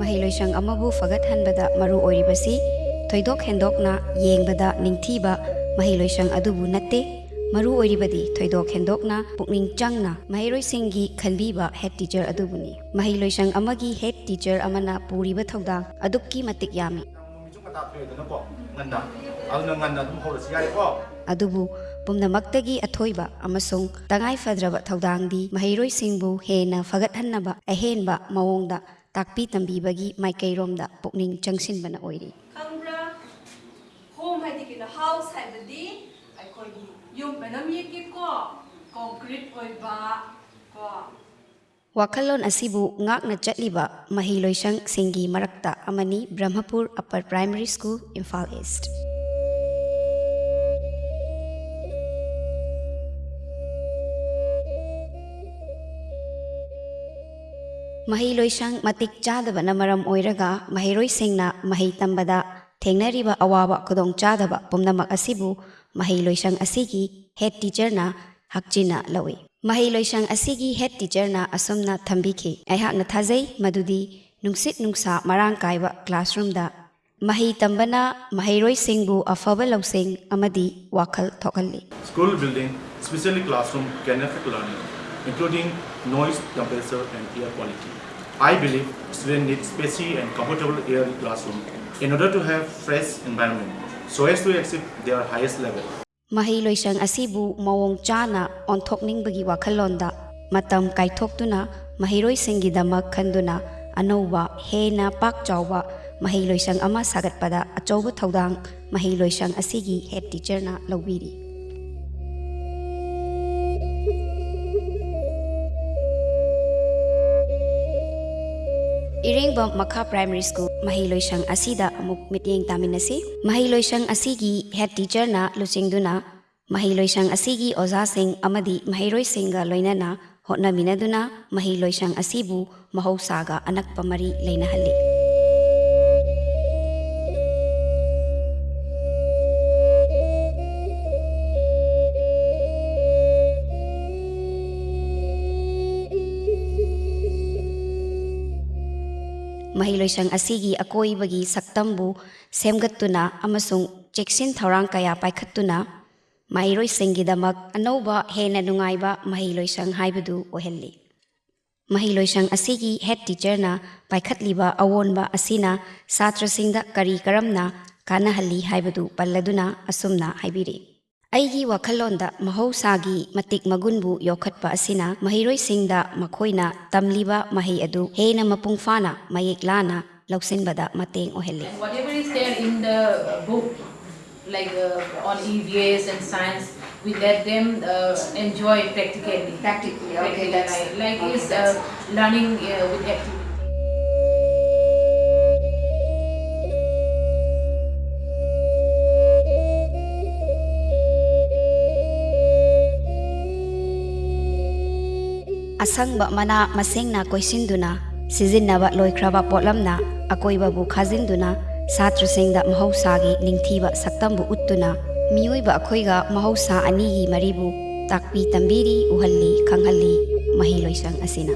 ꯃꯍꯩꯂꯣꯏꯁꯪ ꯑꯃꯕꯨ ꯐꯒꯠꯍꯟꯕꯗ ꯃꯔꯨ ꯑꯣꯏꯔꯤꯕꯁꯤ ꯊꯣꯏꯗꯣꯛ ꯍꯦꯟꯗꯣꯛꯅ ꯌꯦꯡꯕꯗ ꯅꯤꯡꯊꯤꯕ ꯃꯍꯩꯂꯣꯏꯁꯪ ꯑꯗꯨꯕꯨ ꯅꯠꯇꯦ ꯃꯔꯨ ꯑꯣꯏꯔꯤꯕꯗꯤ ꯊꯣꯏꯗꯣꯛ ꯍꯦꯟꯗꯣꯛꯅ ꯄꯨꯛꯅꯤꯡ ꯆꯪꯅ ꯃꯍꯩꯔꯣꯏꯁꯤꯡꯒꯤ ꯈꯟꯕꯤꯕ ꯍꯦꯗ ꯇꯤꯆꯔ ꯑꯗꯨꯕꯨꯅꯤ ꯃꯍꯩꯂꯣꯏꯁꯪ ꯑꯃꯒꯤ ꯍꯦꯗ ꯇꯤꯆꯔ ꯑꯃꯅ ꯄꯨꯔꯤꯕ ꯊꯧꯗꯥꯡ ꯑꯗꯨꯛꯀꯤ ꯃꯇꯤꯛ ꯌꯥꯝꯃꯤ ꯅꯨꯃꯤꯠꯁꯨ ꯉꯟꯇꯥ ꯊꯣꯛꯑꯦꯗꯅꯀꯣ ꯉꯟꯅ ꯑꯗꯨꯅ ꯉꯟꯅ ꯑꯗꯨꯝ ꯍꯧꯔꯁꯤ ꯌꯥꯔꯦꯀꯣ ꯑꯗꯨꯕꯨ ꯄꯨꯝꯅꯃꯛꯇꯒꯤ ꯑꯊꯣꯏꯕ ꯑꯃꯁꯨꯡ ꯇꯉꯥꯏꯐꯗ꯭ꯔꯕ ꯊꯧꯗꯥꯡꯗꯤ ꯃꯍꯩꯔꯣꯏꯁꯤꯡꯕు ꯍꯦꯟꯅ ꯐꯒꯠꯍꯟꯅꯕ ꯑꯍꯦꯟꯕ ꯃꯑꯣꯡꯗ ꯇꯥꯛꯄꯤ ꯇꯝꯕꯤꯕꯒꯤ ꯃꯥꯏꯀꯩꯔꯣꯝꯗ ꯄꯨꯛꯅꯤꯡ ꯆꯪꯁꯤꯟꯕꯅ ꯑꯣꯏꯔꯤ ꯈꯪꯕ꯭ꯔꯥ ꯍꯣꯝ ꯍꯥꯏꯗꯤ ꯀꯩꯅꯣ ꯍꯥꯎꯁ ꯍꯥꯏꯕꯗꯤ ꯑꯩꯈꯣꯏꯒꯤ ꯌꯨꯝ ꯃꯅꯝ ꯌꯦꯛꯀꯦꯀꯣ ꯀꯣꯟꯀ꯭ꯔꯤꯠ ꯑꯣꯏꯕ ꯀꯣ ꯋꯥꯈꯜꯂꯣꯟ ꯑꯁꯤꯕꯨ ꯉꯥꯛꯅ ꯆꯠꯂꯤꯕ ꯃꯍꯩꯂꯣꯏꯁꯪꯁꯤꯡꯒꯤ ꯃꯔꯛꯇ ꯑꯃꯅꯤ ꯕ꯭ꯔꯍ꯭ꯃꯄꯨꯔ upper primary school Imphal east ꯃꯍꯩꯂꯣꯏꯁꯪ ꯃꯇꯤꯛ ꯆꯥꯗꯕꯅ ꯃꯔꯝ ꯑꯣꯏꯔꯒ ꯃꯍꯩꯔꯣꯏꯁꯤꯡꯅ ꯃꯍꯩ ꯇꯝꯕꯗ ꯊꯦꯡꯅꯔꯤꯕ ꯑꯋꯥꯕ ꯈꯨꯗꯣꯡꯆꯥꯗꯕ ꯄꯨꯝꯅꯃꯛ ꯑꯁꯤꯕꯨ ꯃꯍꯩꯂꯣꯏꯁꯪ ꯑꯁꯤꯒꯤ ꯍꯦꯗ ꯇꯤꯆꯔꯅ ꯍꯛꯆꯤꯟꯅ ꯂꯧꯏ ꯃꯍꯩꯂꯣꯏꯁꯪ ꯑꯁꯤꯒꯤ ꯍꯦꯗ ꯇꯤꯆꯔꯅ ꯑꯁꯨꯝꯅ ꯊꯝꯕꯤꯈꯤ ꯑꯩꯍꯥꯛꯅ ꯊꯥꯖꯩ ꯃꯗꯨꯗꯤ ꯅꯨꯡꯁꯤꯠ ꯅꯨꯡꯁꯥ ꯃꯔꯥꯡ ꯀꯥꯏꯕ ꯀ꯭ꯂꯥꯁꯔꯨꯝꯗ ꯃꯍꯩ ꯇꯝꯕꯅ ꯃꯍꯩꯔꯣꯏꯁꯤꯡꯕꯨ ꯑꯐꯕ ꯂꯧꯁꯤꯡ ꯑꯃꯗꯤ ꯋꯥꯈꯜ ꯊꯣꯛꯍꯜꯂꯤ School building, especially classroom, can affect learning, including noise, temperature, and air quality. I believe students need spacious and comfortable air classroom in order to have fresh environment so as to achieve their highest level. Mahi loisang asibu mawong chana on thokning bagi Wakalonda matam kaithoktuna mahiroi singidamak khanduna anova hena pak chawwa mahi ama sagat pada achobu thaudang mahi loisang asigi head teacher na lawiri. Iringbom Makha Primary School Mahiloi Shang Asida Amuk Mitieng Taminasi Mahiloi Shang Asigi Head Teacher Na Lucing Duna Mahiloi Shang Asigi Oza Singh Amadi Mahiroi Singh Ga Loina Na Hotna Mina Duna Mahiloi Shang Asibu Mahou Saga Anak Pamari Leina Halik ꯂꯩꯅꯍꯜꯂꯤ ꯃꯍꯩꯂꯣꯏꯁꯪ ꯑꯁꯤꯒꯤ ꯑꯀꯣꯏꯕꯒꯤ ꯁꯛꯇꯝꯕꯨ ꯁꯦꯝꯒꯠꯇꯨꯅ ꯑꯃꯁꯨꯡ ꯆꯦꯛꯁꯤꯟ ꯊꯧꯔꯥꯡ ꯀꯌꯥ ꯄꯥꯏꯈꯠꯇꯨꯅ ꯃꯍꯩꯔꯣꯏꯁꯤꯡꯒꯤꯗꯃꯛ ꯑꯅꯧꯕ ꯍꯦꯟꯅ ꯅꯨꯡꯉꯥꯏꯕ ꯃꯍꯩꯂꯣꯏꯁꯪ ꯍꯥꯏꯕꯗꯨ ꯑꯣꯏꯍꯜꯂꯤ ꯃꯍꯩꯂꯣꯏꯁꯪ ꯑꯁꯤꯒꯤ ꯍꯦꯗ ꯇꯤꯆꯔꯅ ꯄꯥꯏꯈꯠꯂꯤꯕ ꯑꯑꯣꯟꯕ ꯑꯁꯤꯅ ꯁꯥꯇ꯭ꯔꯁꯤꯡꯗ ꯀꯔꯤ ꯀꯔꯝꯅ ꯀꯥꯟꯅꯍꯜꯂꯤ ꯍꯥꯏꯕꯗꯨ ꯄꯜꯂꯗꯨꯅ ꯑꯁꯨꯝꯅ ꯍꯥꯏꯕꯤꯔꯤ ꯑꯩꯒꯤ ꯋꯥꯈꯜꯂꯣꯟꯗ ꯃꯍꯧꯁꯥꯒꯤ ꯃꯇꯤꯛ ꯃꯒꯨꯟꯕꯨ ꯌꯣꯛꯈꯠꯄ ꯑꯁꯤꯅ ꯃꯍꯩꯔꯣꯏꯁꯤꯡꯗ ꯃꯈꯣꯏꯅ ꯇꯝꯂꯤꯕ ꯃꯍꯩ ꯑꯗꯨ ꯍꯦꯟꯅ ꯃꯄꯨꯡ ꯐꯥꯅ ꯃꯌꯦꯛ ꯂꯥꯅ ꯂꯧꯁꯤꯟꯕꯗ ꯃꯇꯦꯡ ꯑꯣꯏꯍꯜꯂꯤ And whatever is there in the book, like uh, on EVS and science, we let them uh, enjoy practically. Practically, okay, Practically, that's- like, like okay, is that's- uh, learning uh, with activity. असंग मना मसेंग ना कोइसिंदुना सिजिन्नव लोइख्रव पोलमना अकोइबबु खाजिंदुना छात्र सिंह महौसागी निंगथीब सक्तमबु उत्तुना मियोइब अखोइगा महौसा अनिगी मरिबु ताकपी तंबीरी उहल्ली खंगहल्ली मही लोइसंग असिना